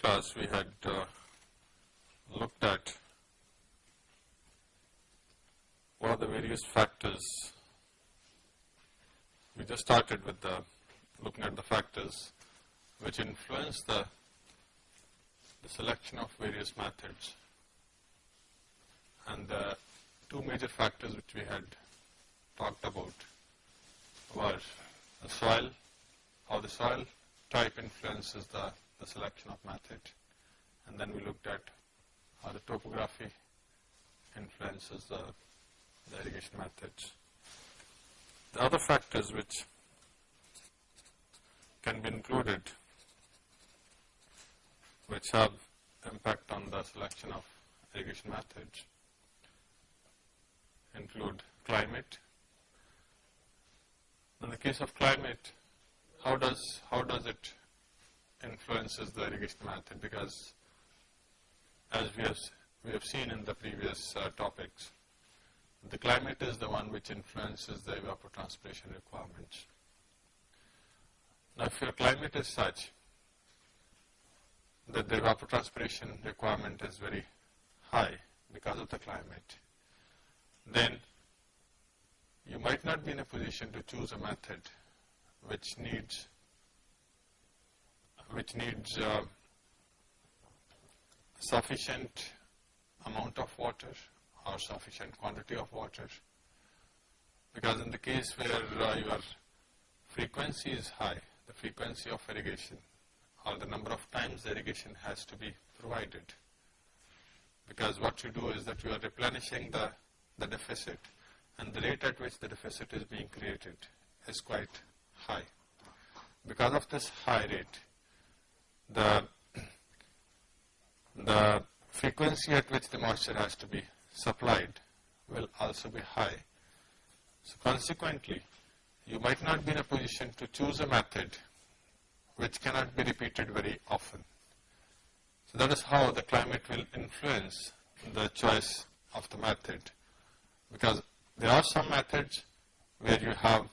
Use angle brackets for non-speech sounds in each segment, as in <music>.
class we had uh, looked at what are the various factors. We just started with the looking at the factors which influence the, the selection of various methods. And the two major factors which we had talked about were the soil, how the soil type influences the, the selection of method. And then we looked at how the topography influences the, the irrigation methods. The other factors which can be included which have impact on the selection of irrigation methods include climate. In the case of climate, how does how does it influences the irrigation method? Because as we have we have seen in the previous uh, topics, the climate is the one which influences the evapotranspiration requirements. Now, if your climate is such that the evapotranspiration requirement is very high because of the climate, then you might not be in a position to choose a method which needs which needs uh, sufficient amount of water or sufficient quantity of water because in the case where uh, your frequency is high, the frequency of irrigation or the number of times irrigation has to be provided because what you do is that you are replenishing the, the deficit and the rate at which the deficit is being created is quite high. Because of this high rate, the, the frequency at which the moisture has to be supplied will also be high. So consequently, you might not be in a position to choose a method which cannot be repeated very often. So that is how the climate will influence the choice of the method because there are some methods where you have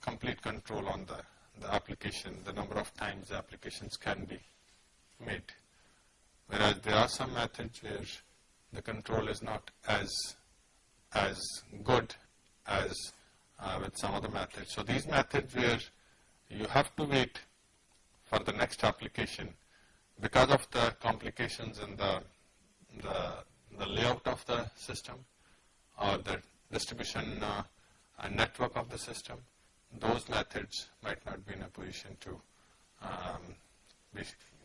complete control on the, the application, the number of times the applications can be made. Whereas there are some methods where the control is not as, as good as uh, with some other methods. So these methods where you have to wait for the next application because of the complications in the, the, the layout of the system or the distribution uh, network of the system those methods might not be in a position to um, be,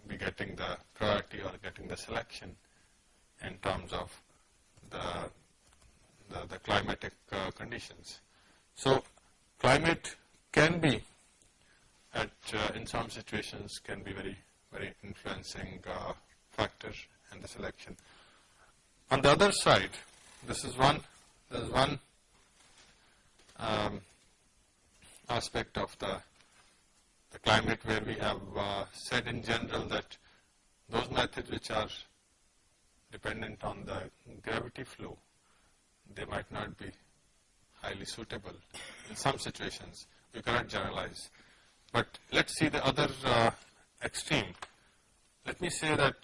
be, getting the priority or getting the selection in terms of the, the, the climatic uh, conditions. So, climate can be at uh, in some situations can be very very influencing uh, factor in the selection. On the other side, this is one, there is one um, aspect of the, the climate where we have uh, said in general that those methods which are dependent on the gravity flow, they might not be highly suitable in some situations. We cannot generalize. But let's see the other uh, extreme. Let me say that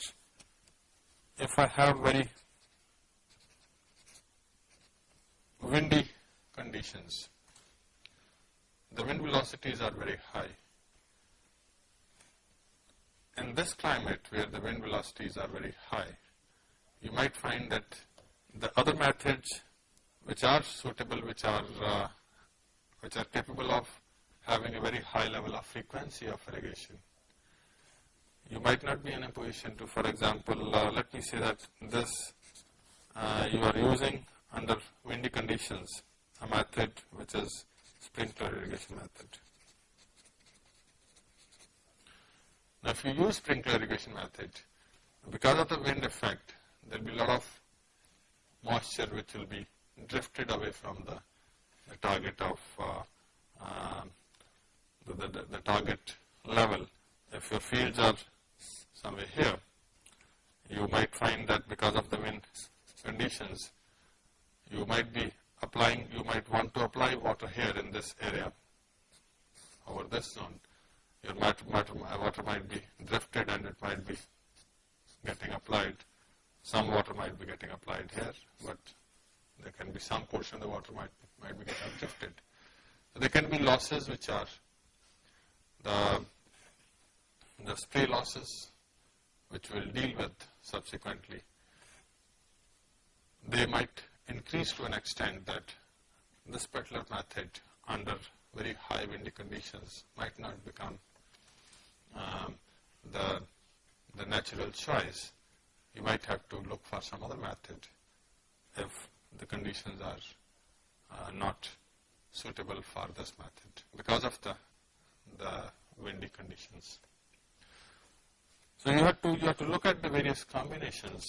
if I have very windy conditions, the wind velocities are very high. In this climate where the wind velocities are very high, you might find that the other methods which are suitable, which are, uh, which are capable of having a very high level of frequency of irrigation, you might not be in a position to, for example, uh, let me say that this uh, you are using under windy conditions a method which is sprinkler irrigation method. Now, if you use sprinkler irrigation method, because of the wind effect, there will be a lot of moisture which will be drifted away from the, the target of uh, uh, the, the, the target level. If your fields are somewhere here, you might find that because of the wind conditions, you might be applying, you might want to apply water here in this area over this zone. Your water, water might be drifted and it might be getting applied, some water might be getting applied here, but there can be some portion of the water might, might be getting drifted. So there can be losses which are the, the spray losses which we'll deal with subsequently. They might increase to an extent that this particular method under very high windy conditions might not become um, the, the natural choice. You might have to look for some other method if the conditions are uh, not suitable for this method because of the, the windy conditions. So you have to you have to look at the various combinations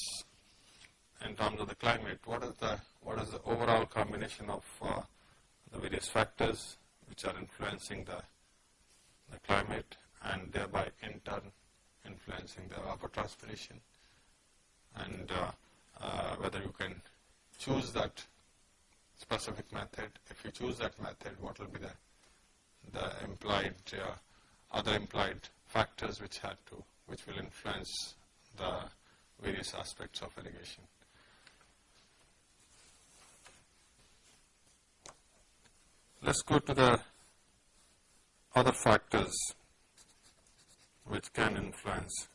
in terms of the climate. What is the what is the overall combination of uh, the various factors which are influencing the the climate and thereby in turn influencing the evapotranspiration and uh, uh, whether you can choose that specific method. If you choose that method, what will be the, the implied, uh, other implied factors which had to, which will influence the various aspects of irrigation. Let's go to the other factors which can influence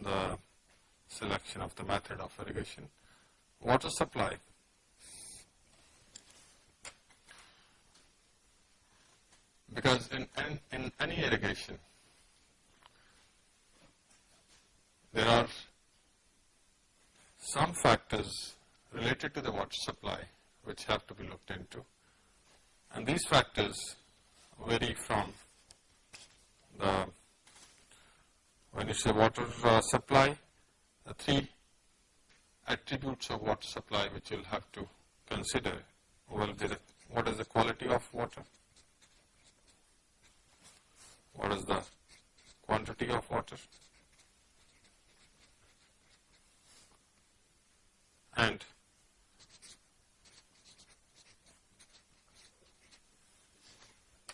the selection of the method of irrigation. Water supply. Because in, in, in any irrigation, there are some factors related to the water supply which have to be looked into. And these factors vary from the, when you say water uh, supply, the three attributes of water supply which you'll have to consider. Well, what is the quality of water? What is the quantity of water? And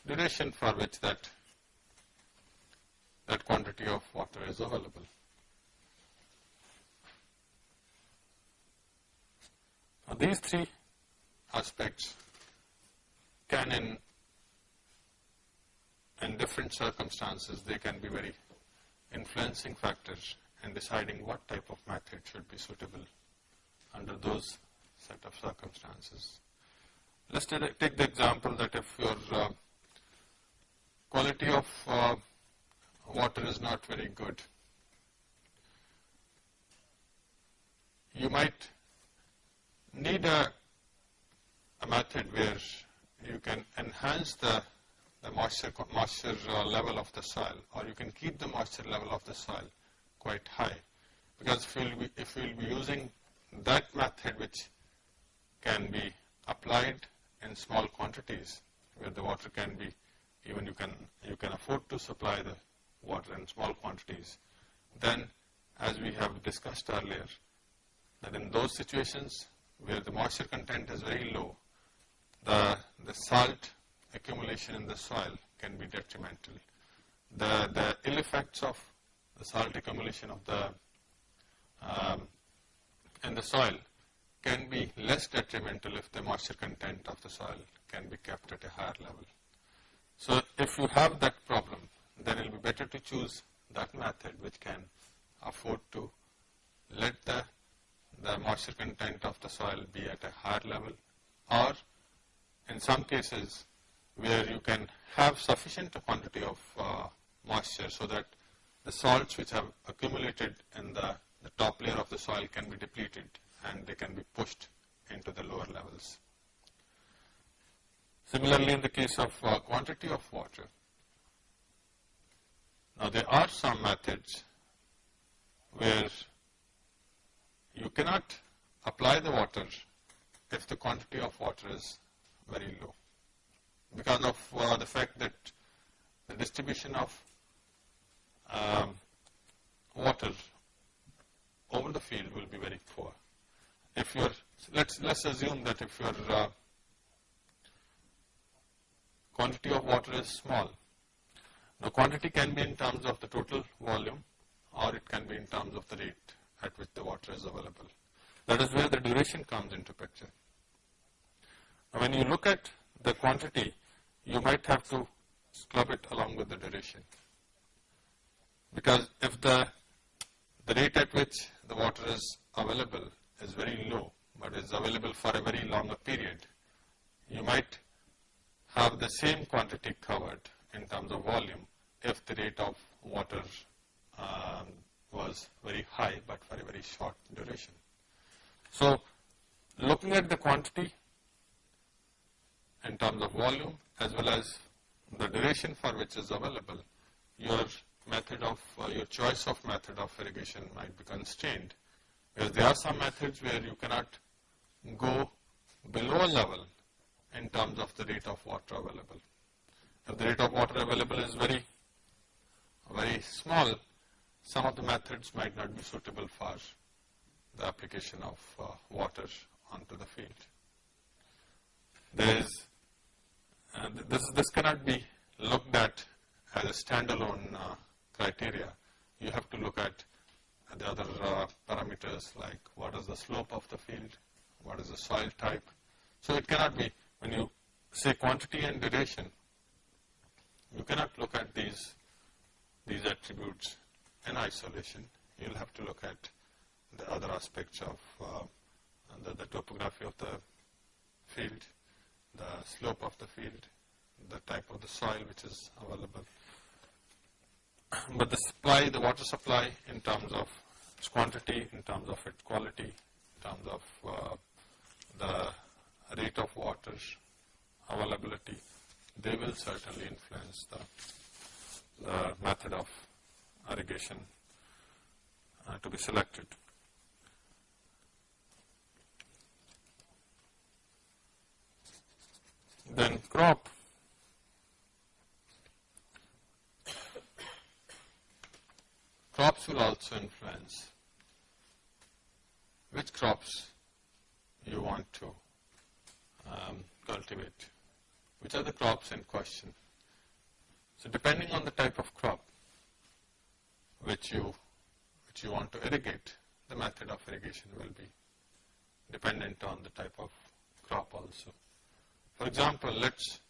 duration for which that that quantity of water is available. Now, these three aspects can in in different circumstances they can be very influencing factors in deciding what type of method should be suitable under those set of circumstances. Let's take the example that if your uh, quality of uh, water is not very good, you might need a, a method where you can enhance the, the moisture, moisture uh, level of the soil or you can keep the moisture level of the soil quite high. Because if you'll be, if you'll be using that method which can be applied in small quantities where the water can be even you can you can afford to supply the water in small quantities then as we have discussed earlier that in those situations where the moisture content is very low, the, the salt accumulation in the soil can be detrimental. The, the ill effects of the salt accumulation of the um, in the soil can be less detrimental if the moisture content of the soil can be kept at a higher level. So if you have that problem, then it will be better to choose that method which can afford to let the the moisture content of the soil be at a higher level or in some cases where you can have sufficient quantity of uh, moisture so that the salts which have accumulated in the, the top layer of the soil can be depleted and they can be pushed into the lower levels. Similarly, in the case of uh, quantity of water, now there are some methods where you cannot apply the water if the quantity of water is very low because of uh, the fact that the distribution of um, water over the field will be very poor. If you're, let's, let's assume that if your uh, quantity of water is small, Now quantity can be in terms of the total volume or it can be in terms of the rate at which the water is available. That is where the duration comes into picture. Now when you look at the quantity, you might have to club it along with the duration. Because if the, the rate at which the water is available is very low, but is available for a very longer period, you might have the same quantity covered in terms of volume if the rate of water um, was very high but for a very short duration. So, looking at the quantity in terms of volume as well as the duration for which is available, your method of, uh, your choice of method of irrigation might be constrained. Because there are some methods where you cannot go below a level in terms of the rate of water available. If the rate of water available is very, very small, some of the methods might not be suitable for the application of uh, water onto the field. There is, uh, this, this cannot be looked at as a standalone uh, criteria. You have to look at the other uh, parameters like what is the slope of the field, what is the soil type. So it cannot be, when you say quantity and duration, you cannot look at these, these attributes in isolation. You'll have to look at the other aspects of uh, the, the topography of the field, the slope of the field, the type of the soil which is available. <clears throat> But the supply, the water supply in terms of its quantity, in terms of its quality, in terms of uh, the rate of water availability, they will certainly influence the, the method of irrigation uh, to be selected. Then crop. Crops will also influence which crops you want to um, cultivate, which are the crops in question. So depending on the type of crop which you, which you want to irrigate, the method of irrigation will be dependent on the type of crop also. For example, let's,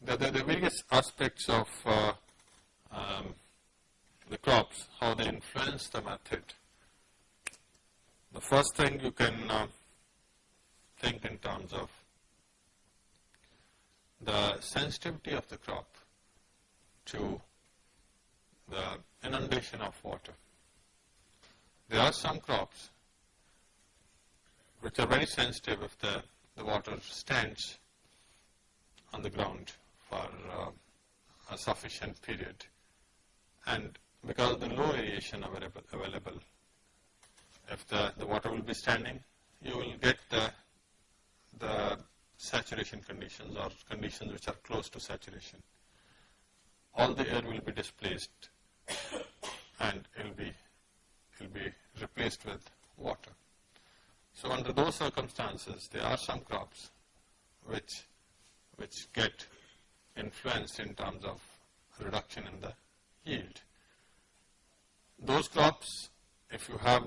there, there are various aspects of uh, um, the crops, how they influence the method. The first thing you can uh, think in terms of the sensitivity of the crop to the inundation of water. There are some crops which are very sensitive if the, the water stands on the ground for uh, a sufficient period. And because of the low aeration available, available if the, the water will be standing, you will get the, the saturation conditions or conditions which are close to saturation. All the air will be displaced and it will be, it will be replaced with water. So under those circumstances, there are some crops which which get influenced in terms of reduction in the yield. Those crops, if you have,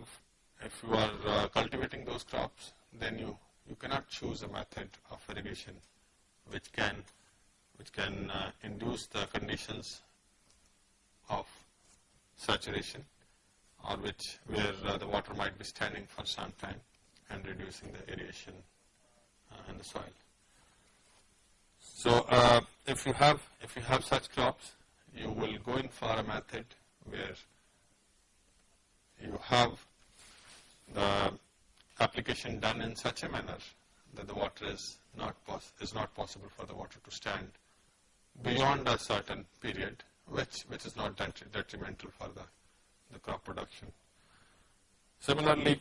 if you are uh, cultivating those crops, then you, you cannot choose a method of irrigation which can, which can uh, induce the conditions of saturation or which, where uh, the water might be standing for some time and reducing the aeration uh, in the soil. So uh, if you have if you have such crops, you will go in for a method where you have the application done in such a manner that the water is not is not possible for the water to stand beyond a certain period, which which is not detrimental for the the crop production. Similarly,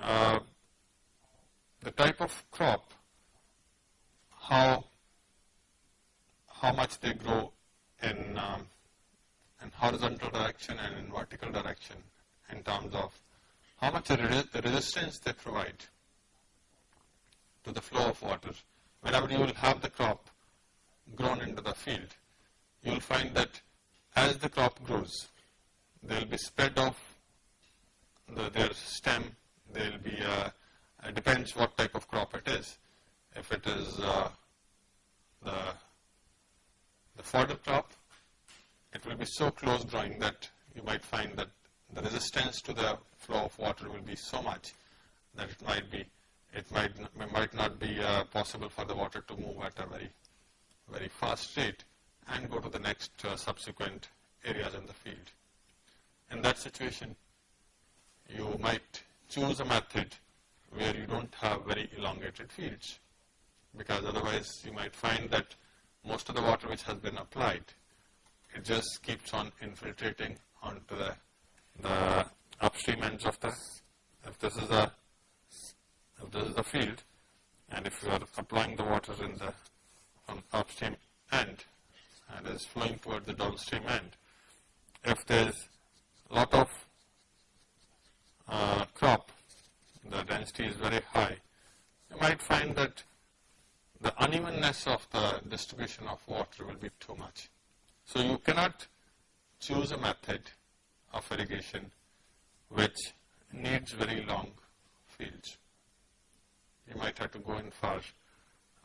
uh, the type of crop how how much they grow in um, in horizontal direction and in vertical direction in terms of how much the resistance they provide to the flow of water. Whenever you will have the crop grown into the field, you will find that as the crop grows, there will be spread of the, their stem, there will be, uh, it depends what type of crop it is. If it is uh, the, the fodder crop, it will be so close growing that you might find that the resistance to the flow of water will be so much that it might be, it might, might not be uh, possible for the water to move at a very, very fast rate and go to the next uh, subsequent areas in the field. In that situation, you might choose a method where you don't have very elongated fields because otherwise you might find that most of the water which has been applied, it just keeps on infiltrating onto the, the upstream ends of the, if this is a, if this is a field and if you are applying the water in the on upstream end and is flowing toward the downstream end, if there is a lot of uh, crop, the density is very high, you might find that the unevenness of the distribution of water will be too much. So you cannot choose a method of irrigation which needs very long fields. You might have to go in for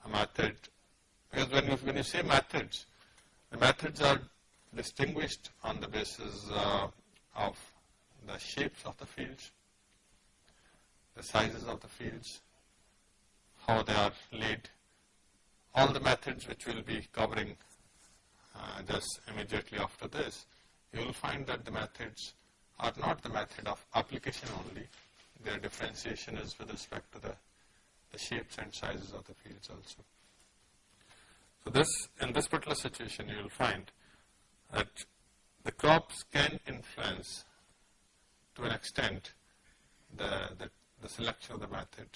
a method, because when you, when you say methods, the methods are distinguished on the basis uh, of the shapes of the fields, the sizes of the fields, how they are laid, all the methods which we'll be covering uh, just immediately after this, you will find that the methods are not the method of application only, their differentiation is with respect to the, the shapes and sizes of the fields also. So this, in this particular situation, you will find that the crops can influence to an extent the, the, the selection of the method,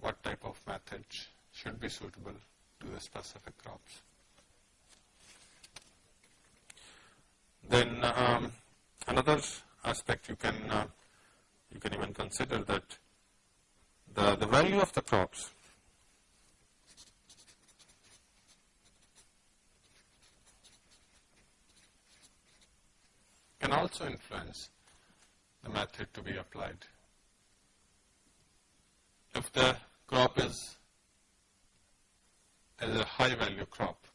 what type of method should be suitable to the specific crops. Then um, another aspect you can uh, you can even consider that the, the value of the crops can also influence the method to be applied. If the crop is, is a high value crop,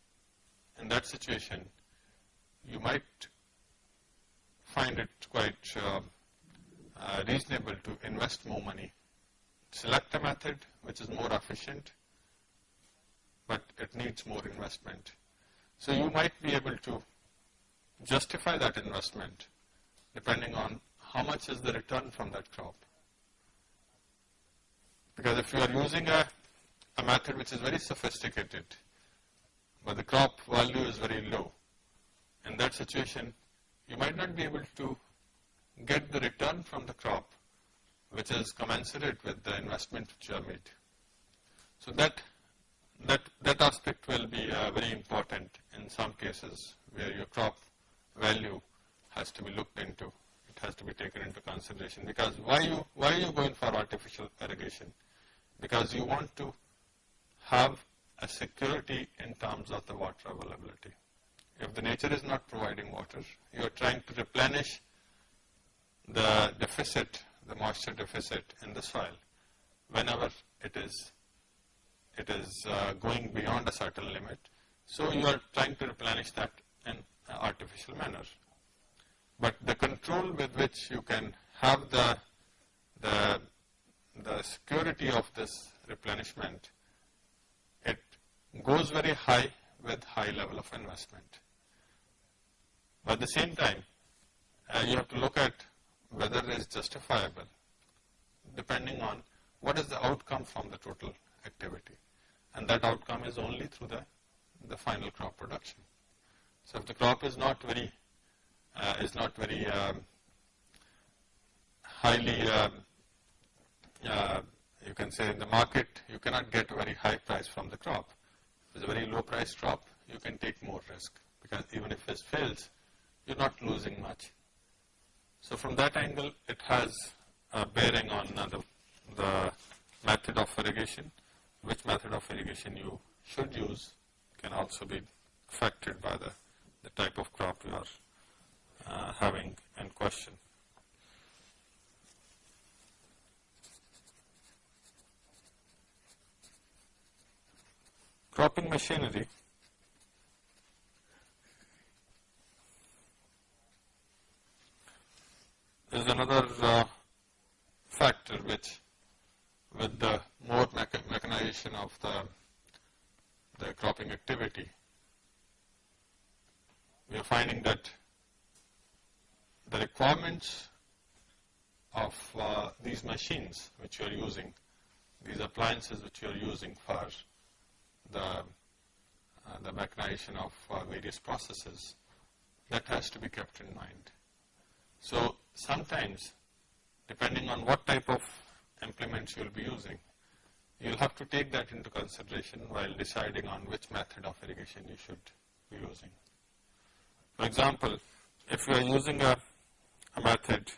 in that situation, you might find it quite uh, uh, reasonable to invest more money. Select a method which is more efficient, but it needs more investment. So you might be able to justify that investment depending on how much is the return from that crop. Because if you are using a, a method which is very sophisticated, but the crop value is very low, in that situation, you might not be able to get the return from the crop which is commensurate with the investment which you have made. So that, that, that aspect will be uh, very important in some cases where your crop value has to be looked into. It has to be taken into consideration because why you, why are you going for artificial irrigation? Because you want to have a security in terms of the water availability. If the nature is not providing water, you are trying to replenish the deficit, the moisture deficit in the soil whenever it is it is uh, going beyond a certain limit. So you are trying to replenish that in an artificial manner. But the control with which you can have the the the security of this replenishment, it goes very high with high level of investment. But at the same time, uh, you have to look at whether it is justifiable depending on what is the outcome from the total activity. And that outcome is only through the, the final crop production. So if the crop is not very, uh, is not very um, highly, um, uh, you can say in the market, you cannot get a very high price from the crop. If it's a very low price crop, you can take more risk because even if it fails, you're not losing much. So from that angle, it has a bearing on the, the method of irrigation. Which method of irrigation you should use can also be affected by the type of crop you are uh, having in question. Cropping machinery is another uh, factor which with the more mechanization of the, activity, we are finding that the requirements of uh, these machines which you are using, these appliances which you are using for the, uh, the mechanization of uh, various processes, that has to be kept in mind. So sometimes, depending on what type of implements you will be using, you will have to take that into consideration while deciding on which method of irrigation you should be using. For example, if you are using a, a method,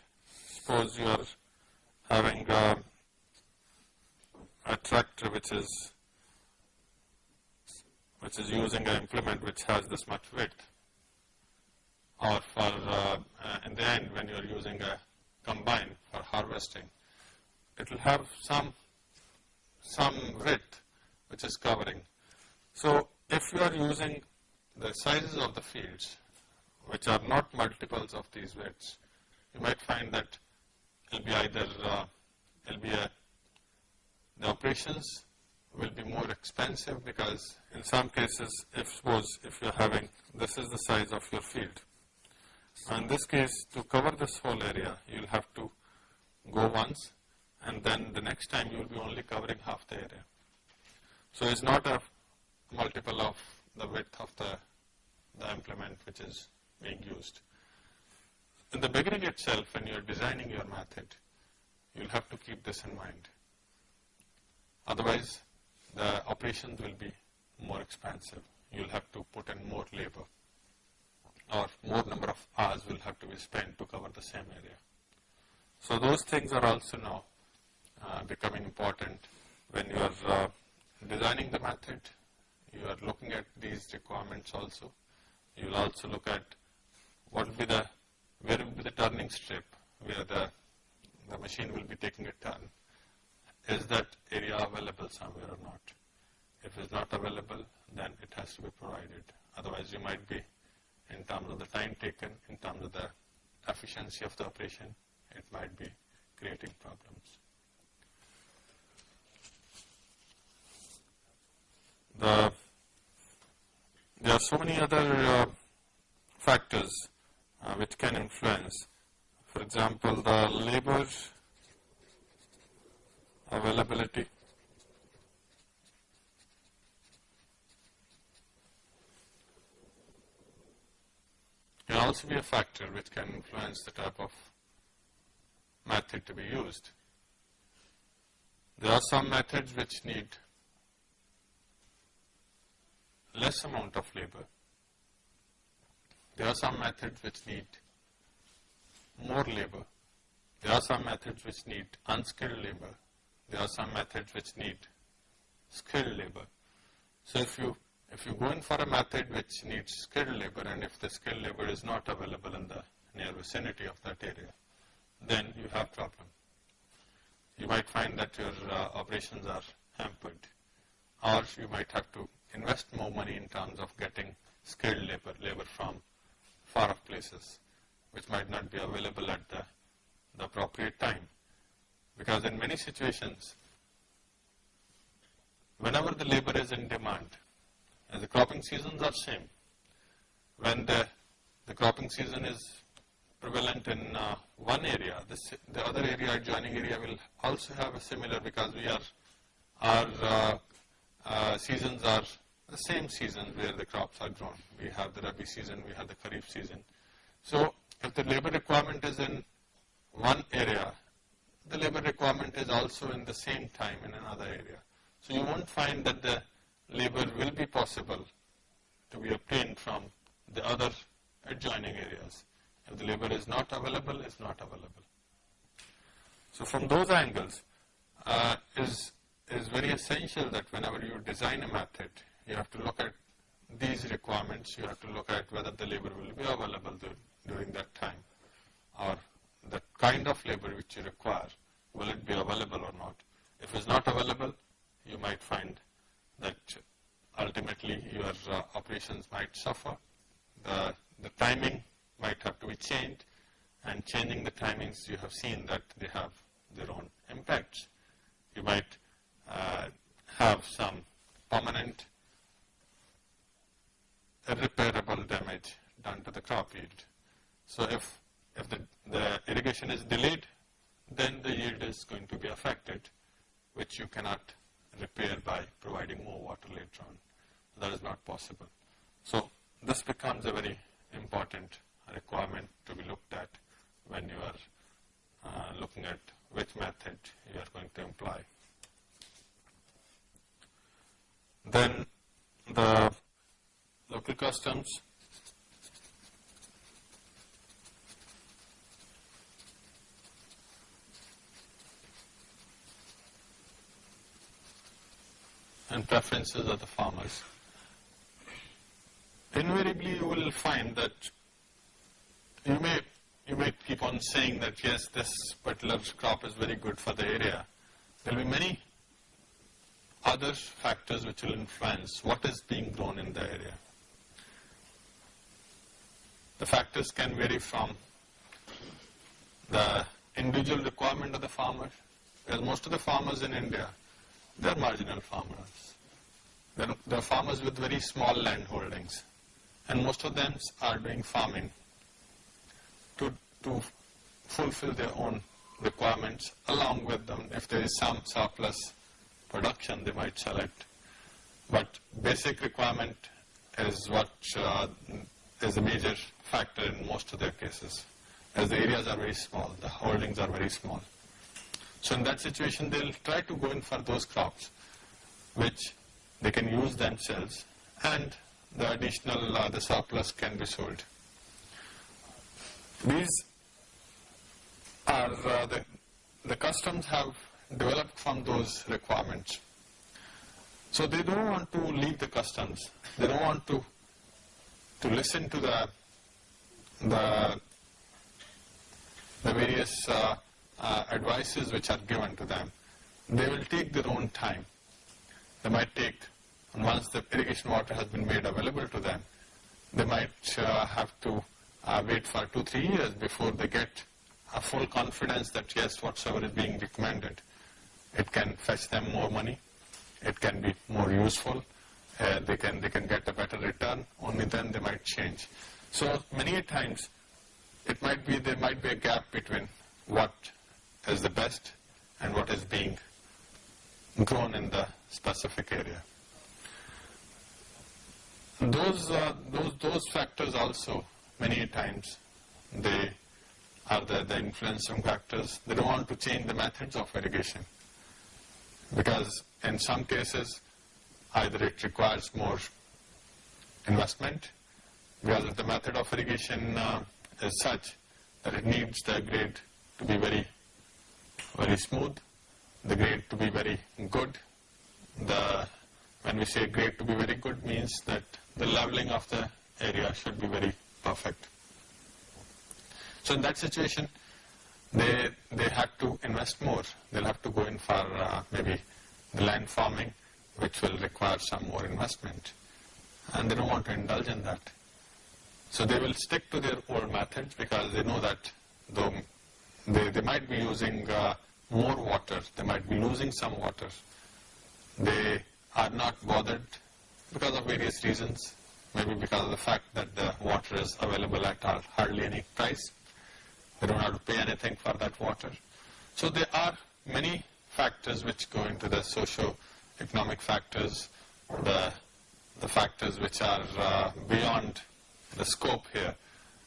suppose you are having a, a tractor which is which is using an implement which has this much width or for uh, uh, in the end when you are using a combine for harvesting, it will have some some width which is covering. So if you are using the sizes of the fields which are not multiples of these widths, you might find that it will be either uh, it will be a the operations will be more expensive because in some cases if suppose if you are having this is the size of your field in this case, to cover this whole area, you will have to go once and then the next time you will be only covering half the area. So it's not a multiple of the width of the, the implement which is being used. In the beginning itself, when you are designing your method, you will have to keep this in mind. Otherwise, the operations will be more expensive. You will have to put in more labor or more number of hours will have to be spent to cover the same area. So those things are also now uh, becoming important when you are uh, designing the method, you are looking at these requirements also. You will also look at what will be the, where will be the turning strip where the, the machine will be taking a turn. Is that area available somewhere or not? If it's not available, then it has to be provided. Otherwise, you might be in terms of the time taken, in terms of the efficiency of the operation, it might be creating problems. The, there are so many other uh, factors uh, which can influence. For example, the labor availability, can also be a factor which can influence the type of method to be used. There are some methods which need less amount of labor. There are some methods which need more labor. There are some methods which need unskilled labor. There are some methods which need skilled labor. So if you if you go in for a method which needs skilled labor and if the skilled labor is not available in the near vicinity of that area, then you have problem. You might find that your uh, operations are hampered or you might have to invest more money in terms of getting skilled labor, labor from far off places which might not be available at the, the appropriate time. Because in many situations, whenever the labor is in demand, and the cropping seasons are same. When the, the cropping season is prevalent in uh, one area, this, the other area, adjoining area will also have a similar because we are, our uh, uh, seasons are the same season where the crops are grown. We have the Rabi season, we have the Kharif season. So if the labor requirement is in one area, the labor requirement is also in the same time in another area. So you won't find that the labor will be possible to be obtained from the other adjoining areas. If the labor is not available, it's not available. So from those angles, uh, is, is very essential that whenever you design a method, you have to look at these requirements, you have to look at whether the labor will be available during that time or the kind of labor which you require, will it be available or not. If it's not available, you might find that ultimately your uh, operations might suffer. The, the timing might have to be changed and changing the timings you have seen that they have their own impacts. You might uh, have some permanent irreparable damage done to the crop yield. So if, if the, the irrigation is delayed, then the yield is going to be affected, which you cannot repair by providing more water later on. That is not possible. So this becomes a very important requirement to be looked at when you are uh, looking at which method you are going to employ. Then the local customs and preferences of the farmers. Invariably you will find that you may you may keep on saying that yes this particular crop is very good for the area. There will be many other factors which will influence what is being grown in the area. The factors can vary from the individual requirement of the farmer, because most of the farmers in India, they are marginal farmers. They are farmers with very small land holdings, and most of them are doing farming to, to fulfill their own requirements along with them. If there is some surplus production, they might sell it. But basic requirement is what uh, is a major factor in most of their cases, as the areas are very small, the holdings are very small. So in that situation, they'll try to go in for those crops, which they can use themselves, and the additional, uh, the surplus can be sold. These are uh, the, the customs have developed from those requirements. So they don't want to leave the customs. They don't want to to listen to the the, the various uh, uh, advices which are given to them. They will take their own time. They might take, once the irrigation water has been made available to them, they might uh, have to uh, wait for two, three years before they get a full confidence that yes, whatsoever is being recommended, it can fetch them more money, it can be more useful, uh, they can they can get a better return. Only then they might change. So many times, it might be there might be a gap between what is the best and what is being grown in the specific area. Those uh, those those factors also many times they are the, the influencing factors. They don't want to change the methods of irrigation because in some cases either it requires more investment because the method of irrigation uh, is such that it needs the grade to be very, very smooth, the grade to be very good. The, when we say grade to be very good means that the leveling of the area should be very perfect. So in that situation, they, they have to invest more. They'll have to go in for uh, maybe the land farming which will require some more investment. And they don't want to indulge in that. So they will stick to their old methods because they know that though they, they might be using uh, more water, they might be losing some water. They are not bothered because of various reasons, maybe because of the fact that the water is available at hardly any price. They don't have to pay anything for that water. So there are many factors which go into the socio economic factors, the, the factors which are uh, beyond the scope here.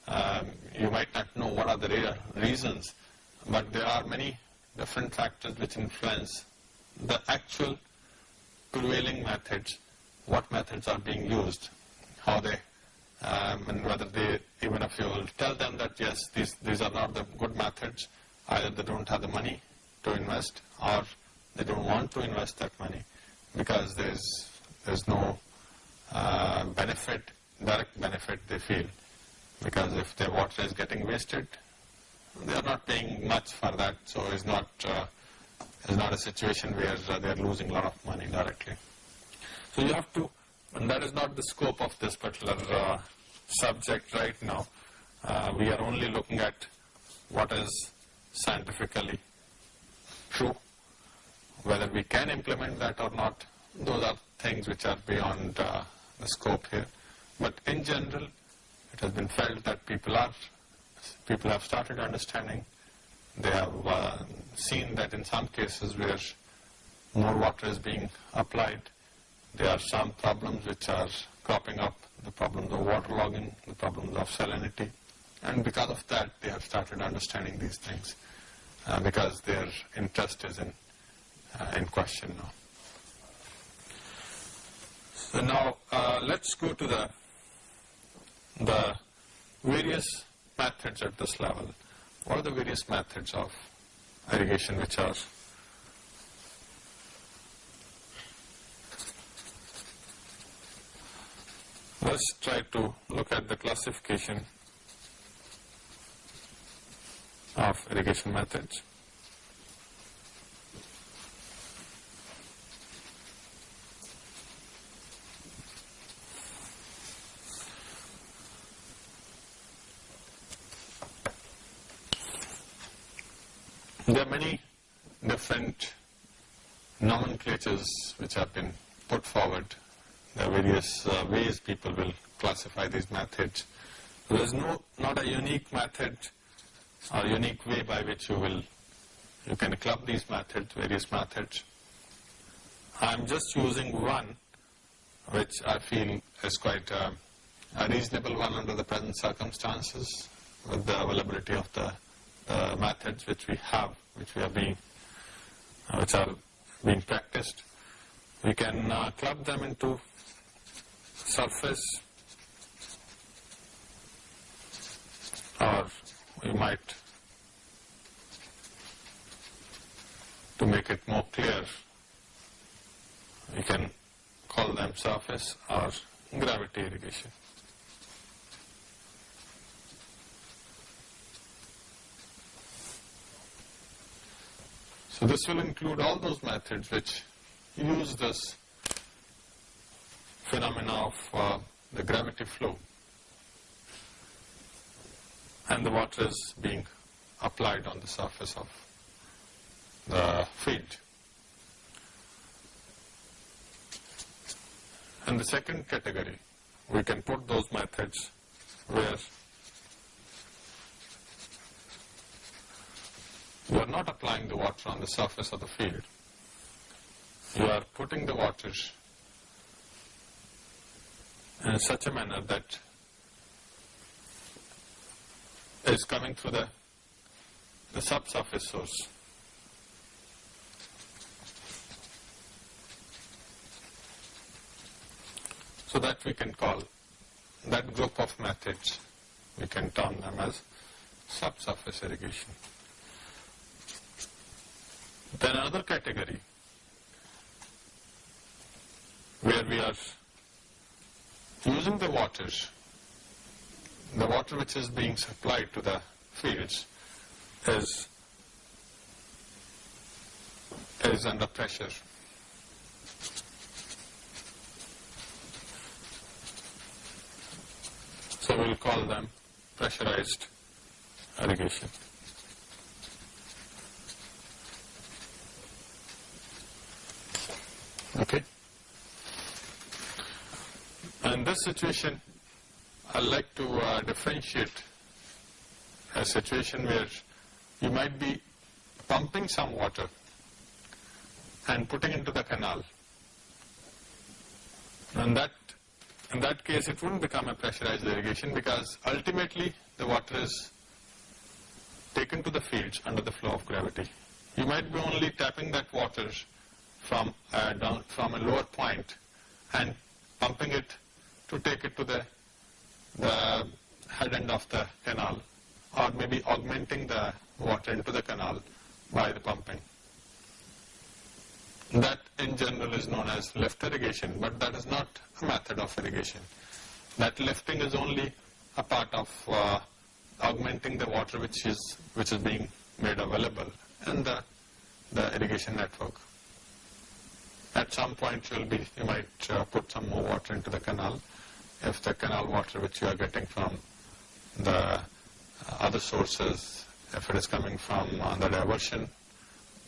Um, you might not know what are the real reasons, but there are many different factors which influence the actual prevailing methods, what methods are being used, how they, um, and whether they, even if you will tell them that yes, these, these are not the good methods, either they don't have the money to invest or they don't want to invest that money because there's there's no uh, benefit, direct benefit they feel. Because if their water is getting wasted, they are not paying much for that, so it's not, uh, it's not a situation where uh, they are losing a lot of money directly. So you have to, and that is not the scope of this particular uh, subject right now. Uh, we are only looking at what is scientifically true. Whether we can implement that or not, those are things which are beyond uh, the scope here. But in general, it has been felt that people are, people have started understanding. They have uh, seen that in some cases where more water is being applied, there are some problems which are cropping up, the problems of waterlogging, the problems of salinity. And because of that, they have started understanding these things uh, because their interest is in, uh, in question now. So now uh, let's go to the, the various methods at this level. What are the various methods of irrigation which are Let's try to look at the classification of irrigation methods. There are many different nomenclatures which have been put forward. There are various uh, ways people will classify these methods. There is no not a unique method or unique way by which you will you can club these methods, various methods. I'm just using one which I feel is quite a, a reasonable one under the present circumstances with the availability of the, the methods which we have, which we are being, uh, which are being practiced. We can uh, club them into surface or we might, to make it more clear, we can call them surface or gravity irrigation. So this will include all those methods which use this phenomena of uh, the gravity flow and the water is being applied on the surface of the field. And the second category, we can put those methods where you are not applying the water on the surface of the field. You are putting the water in such a manner that is coming through the, the subsurface source. So that we can call that group of methods, we can term them as subsurface irrigation. Then another category where we are using the waters the water which is being supplied to the fields is is under pressure. So we'll call them pressurized irrigation. Okay. And this situation I'd like to uh, differentiate a situation where you might be pumping some water and putting into the canal. And that, in that case, it wouldn't become a pressurized irrigation because ultimately the water is taken to the fields under the flow of gravity. You might be only tapping that water from a, down, from a lower point and pumping it to take it to the the head end of the canal or maybe augmenting the water into the canal by the pumping. that in general is known as lift irrigation, but that is not a method of irrigation. That lifting is only a part of uh, augmenting the water which is which is being made available in the the irrigation network. At some point you'll be you might uh, put some more water into the canal if the canal water which you are getting from the other sources if it is coming from uh, the diversion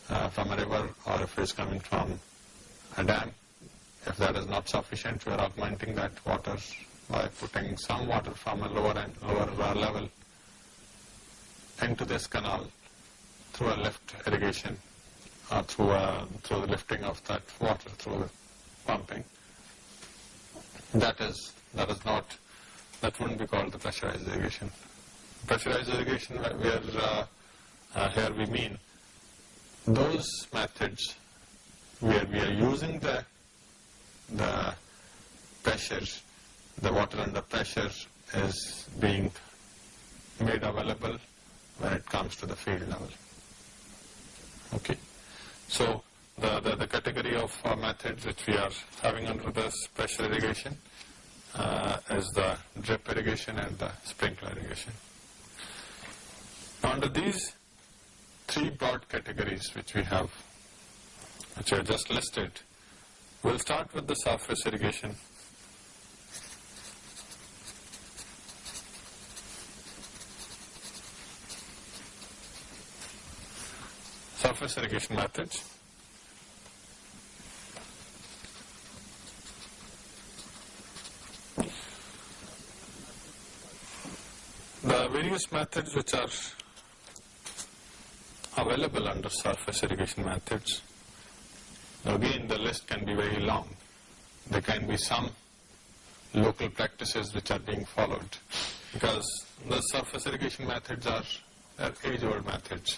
uh, from a river or if it is coming from a dam. If that is not sufficient, we are augmenting that water by putting some water from a lower end, lower level into this canal through a lift irrigation or through, a, through the lifting of that water through the pumping. That is, that is not, that wouldn't be called the pressurized irrigation. Pressurized irrigation where, uh, uh, here we mean those methods where we are using the, the pressure, the water under pressure is being made available when it comes to the field level. Okay. So the, the, the category of uh, methods which we are having under this pressure irrigation uh, the drip irrigation and the sprinkler irrigation. Under these three broad categories which we have, which are just listed, we'll start with the surface irrigation. Surface irrigation methods. The various methods which are available under surface irrigation methods. Again, the list can be very long. There can be some local practices which are being followed because the surface irrigation methods are, age-old methods.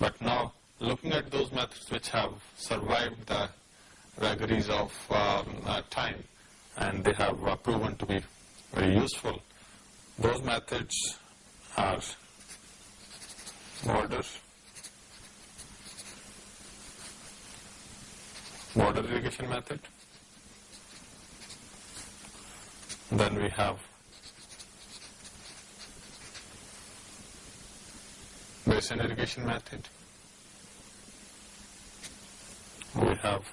But now, looking at those methods which have survived the vagaries of um, uh, time and they have uh, proven to be very useful, those methods are border, border irrigation method. Then we have basin irrigation method. We have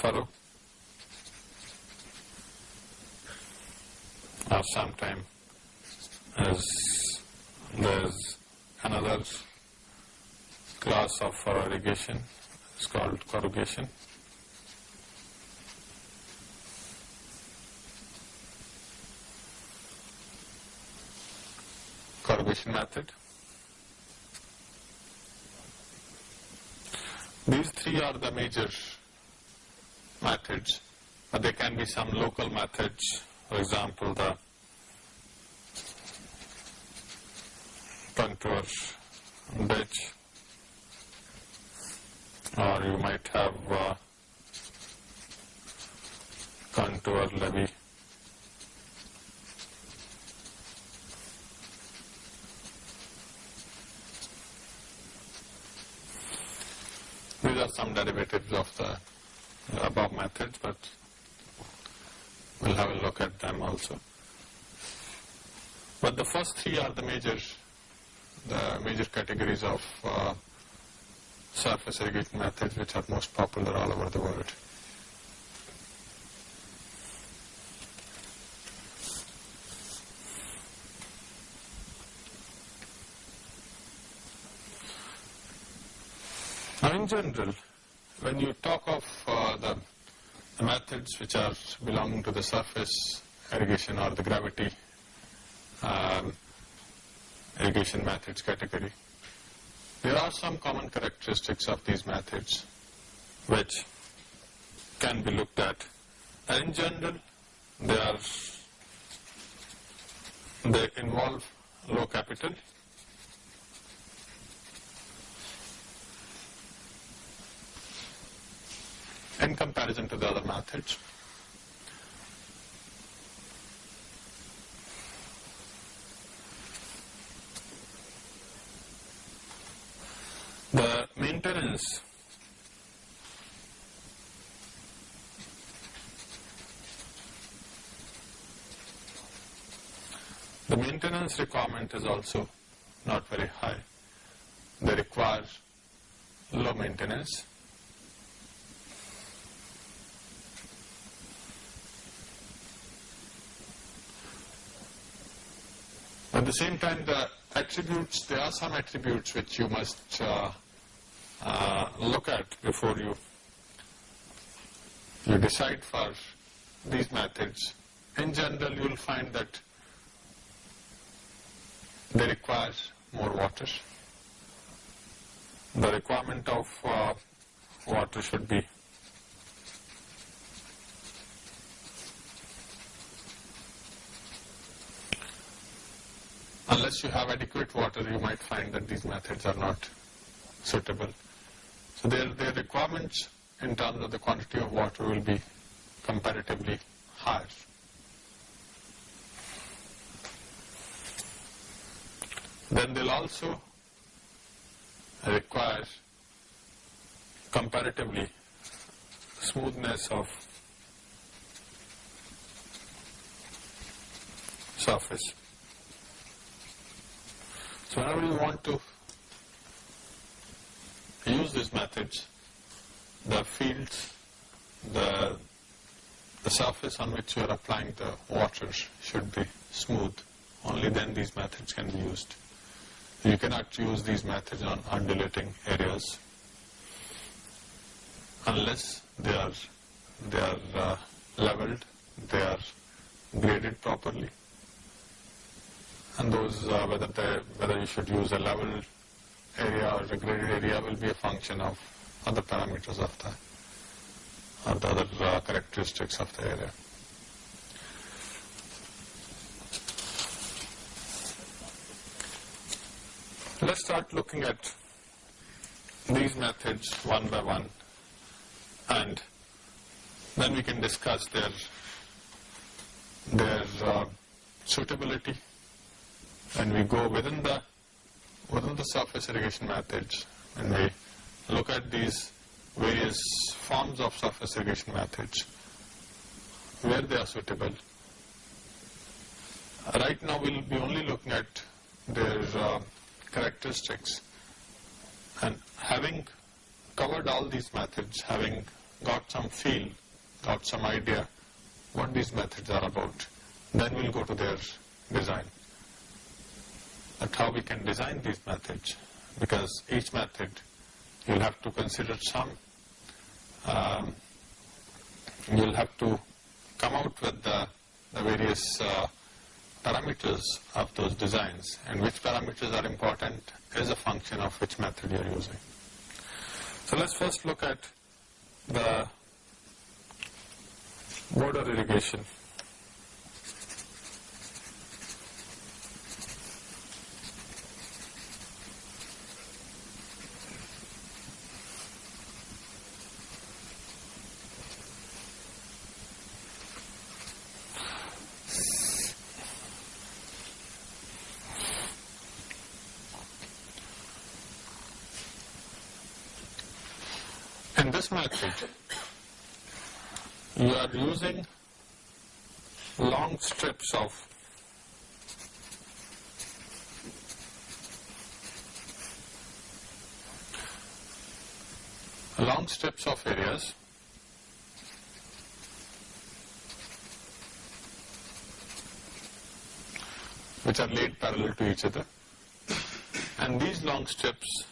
furrow or sometime as there's another class of furrow irrigation it's called corrugation. Corrugation method. These three are the major methods, but there can be some local methods. For example, the contour ditch or you might have uh, contour levee. These are some derivatives of the above methods, but we'll have a look at them also. But the first three are the major, the major categories of uh, surface irrigation methods which are most popular all over the world. Now in general, when you talk of uh, the, methods which are belonging to the surface irrigation or the gravity um, irrigation methods category, there are some common characteristics of these methods which can be looked at. In general, they are they involve low capital. in comparison to the other methods. The maintenance The maintenance requirement is also not very high. They require low maintenance. At the same time, the attributes, there are some attributes which you must uh, uh, look at before you you decide for these methods. In general, you will find that they require more water. The requirement of uh, water should be unless you have adequate water, you might find that these methods are not suitable. So their, their requirements in terms of the quantity of water will be comparatively higher. Then they'll also require comparatively smoothness of surface. So whenever you want to use these methods, the fields, the, the surface on which you are applying the water should be smooth. Only then these methods can be used. You cannot use these methods on undulating areas unless they are, they are uh, leveled, they are graded properly. And those, uh, whether, they, whether you should use a level area or a graded area will be a function of other parameters of the, or the other uh, characteristics of the area. Let's start looking at these methods one by one and then we can discuss their, their uh, suitability and we go within the within the surface irrigation methods and we look at these various forms of surface irrigation methods where they are suitable. Right now we'll be only looking at their uh, characteristics and having covered all these methods, having got some feel, got some idea what these methods are about, then we'll go to their design. and how we can design these methods because each method you'll have to consider some, um, you'll have to come out with the, the various uh, parameters of those designs and which parameters are important is a function of which method you're using. So let's first look at the border irrigation. In this method, you are using long strips of long strips of areas which are laid parallel to each other. And these long strips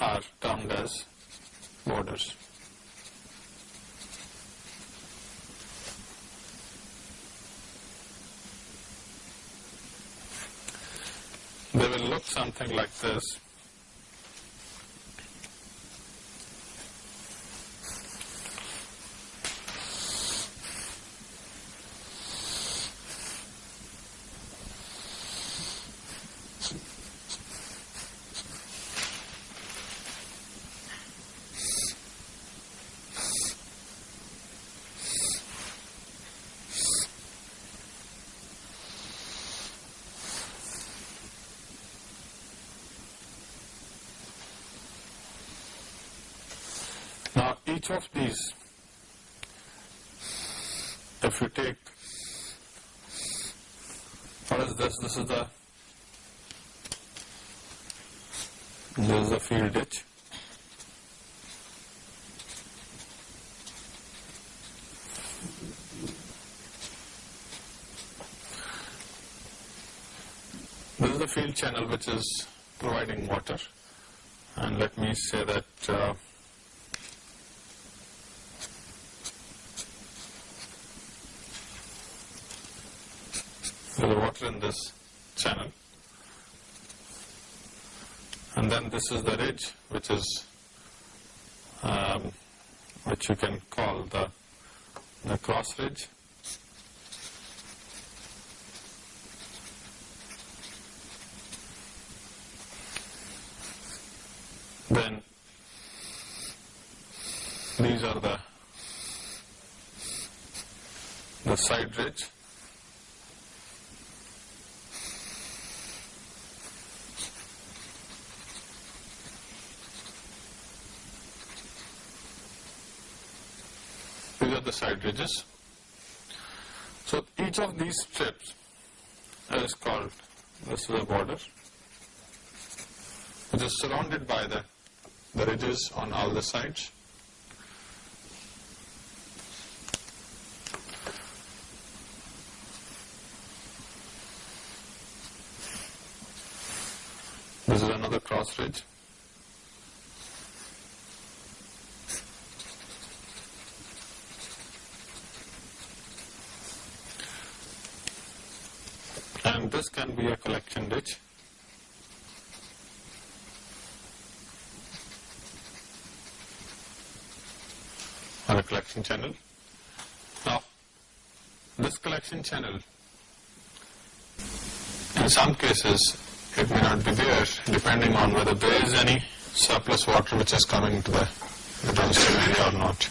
are termed as borders. They will look something like this. Now each of these, if you take What is this? This is the this is the field ditch. This is the field channel which is providing water and let me say that uh, there's water in this channel. And then this is the ridge which is um, which you can call the the cross ridge. Then these are the the side ridge the side ridges so each of these strips is called this is a border which is surrounded by the the ridges on all the sides. This is another cross ridge. And this can be a collection ditch. or a collection channel. Now, this collection channel, in some cases, it may not be there depending on whether there is any surplus water which is coming to the, the downstream area or not.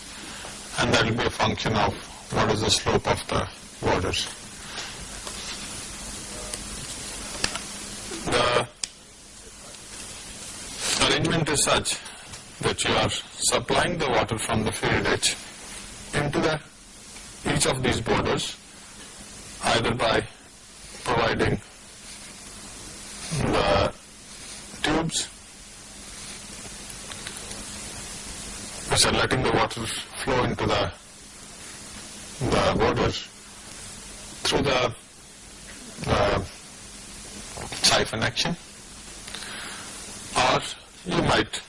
And that will be a function of what is the slope of the waters. The arrangement is such that you are supplying the water from the field ditch into the each of these borders either by providing the tubes which are letting the water flow into the the border through the, the siphon action you might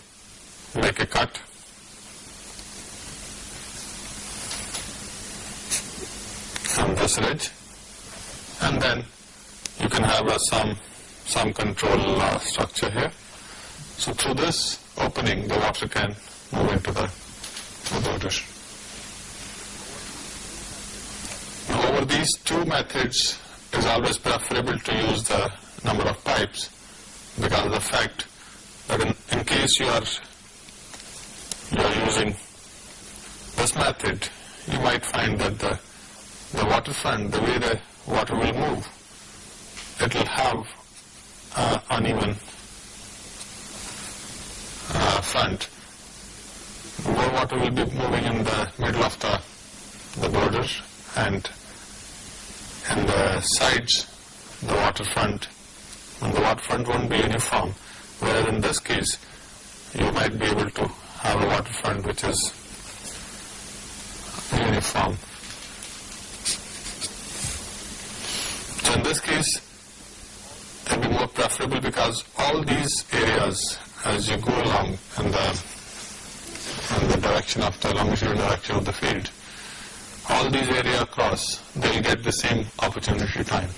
make a cut from this ridge and then you can have a some some control uh, structure here. So through this opening the water can move into the, the border. Now over these two methods it is always preferable to use the number of pipes because of the fact that in case you are you are using this method, you might find that the, the waterfront, the way the water will move, it will have uh, uneven uh, front. More water will be moving in the middle of the, the border and in the sides, the waterfront, and the waterfront won't be uniform. Whereas in this case, you might be able to have a waterfront which is uniform. So in this case, it will be more preferable because all these areas, as you go along in the, in the direction of the longitudinal direction of the field, all these area across, they will get the same opportunity time.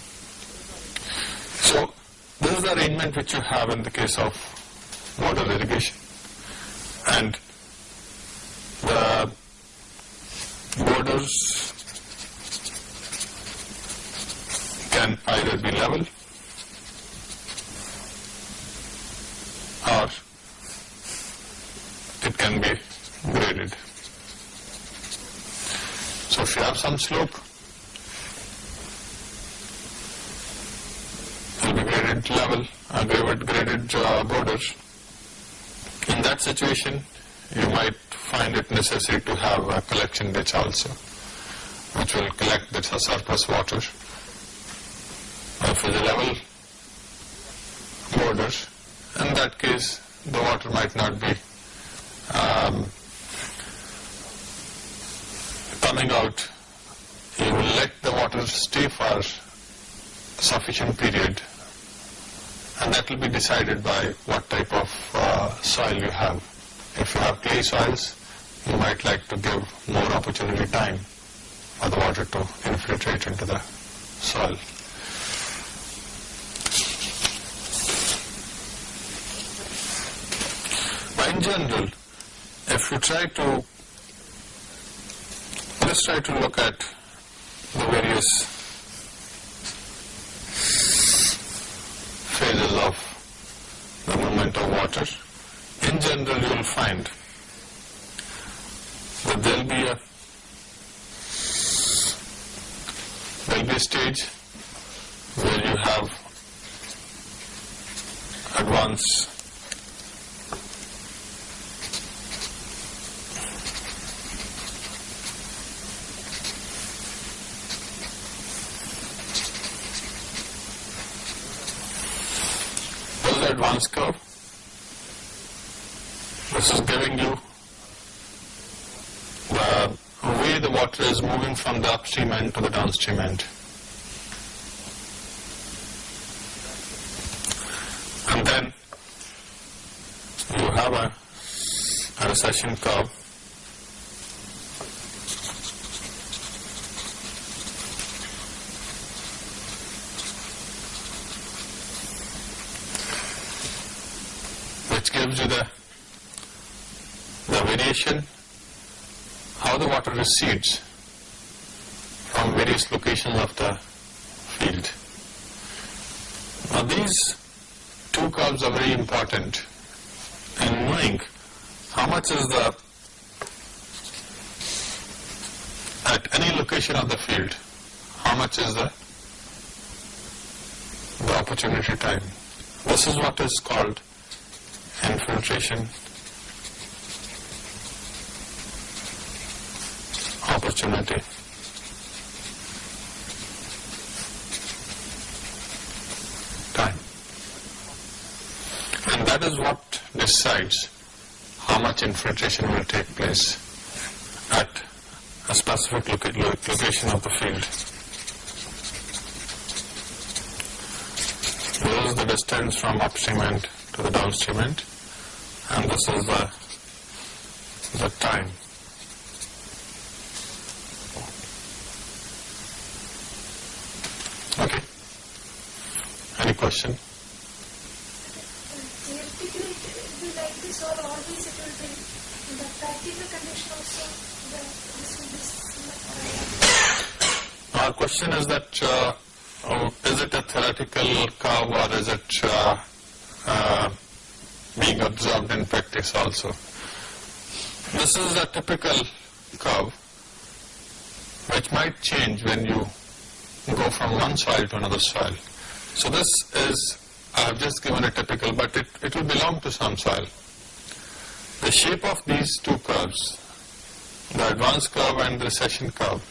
So this is the arrangement which you have in the case of border irrigation and the borders can either be level or it can be graded. So if you have some slope, it will be graded level, uh, graded, graded uh, borders in that situation, you might find it necessary to have a collection ditch also, which will collect the surplus water. It's a level border, in that case the water might not be um, coming out. You will let the water stay for sufficient period and that will be decided by what type of uh, soil you have. If you have clay soils, you might like to give more opportunity time for the water to infiltrate into the soil. But in general, if you try to, let's try to look at the various phases of the movement of water. In general, you will find that there will be a there will be a stage where you have advance This is advance curve. This is giving you uh, the way the water is moving from the upstream end to the downstream end. And then you have a, a recession curve which gives you the how the water recedes from various locations of the field. Now these two curves are very important in knowing how much is the at any location of the field how much is the the opportunity time. This is what is called infiltration Time. And that is what decides how much infiltration will take place at a specific location of the field. This is the distance from upstream end to the downstream end and this is the, the time. Okay. Any question? Theoretically, it will be like this or always it will be in the practical condition also, the, this will be similar. Our question is that uh, oh, is it a theoretical curve or is it uh, uh, being observed in practice also? This is a typical curve which might change when you go from one soil to another soil. So this is, I have just given a typical, but it, it will belong to some soil. The shape of these two curves, the advance curve and the recession curve,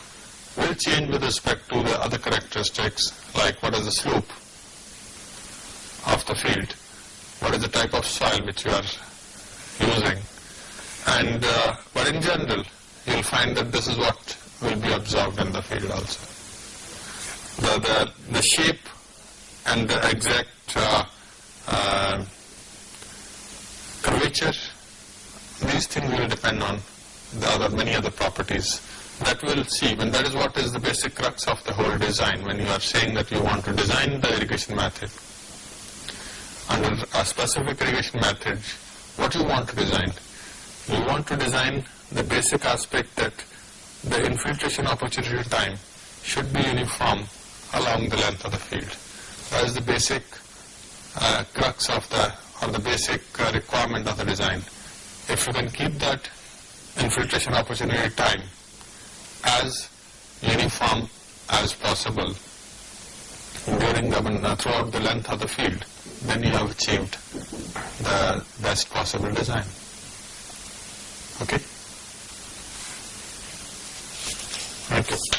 will change with respect to the other characteristics like what is the slope of the field, what is the type of soil which you are using. And, uh, but in general, you will find that this is what will be observed in the field also. The, the, the shape and the exact uh, uh, curvature, these things will depend on the other, many other properties. That we'll see. And that is what is the basic crux of the whole design. When you are saying that you want to design the irrigation method under a specific irrigation method what you want to design? You want to design the basic aspect that the infiltration opportunity time should be uniform along the length of the field as the basic uh, crux of the or the basic uh, requirement of the design. If you can keep that infiltration opportunity time as uniform as possible during the, uh, throughout the length of the field, then you have achieved the best possible design. Okay? Thank you.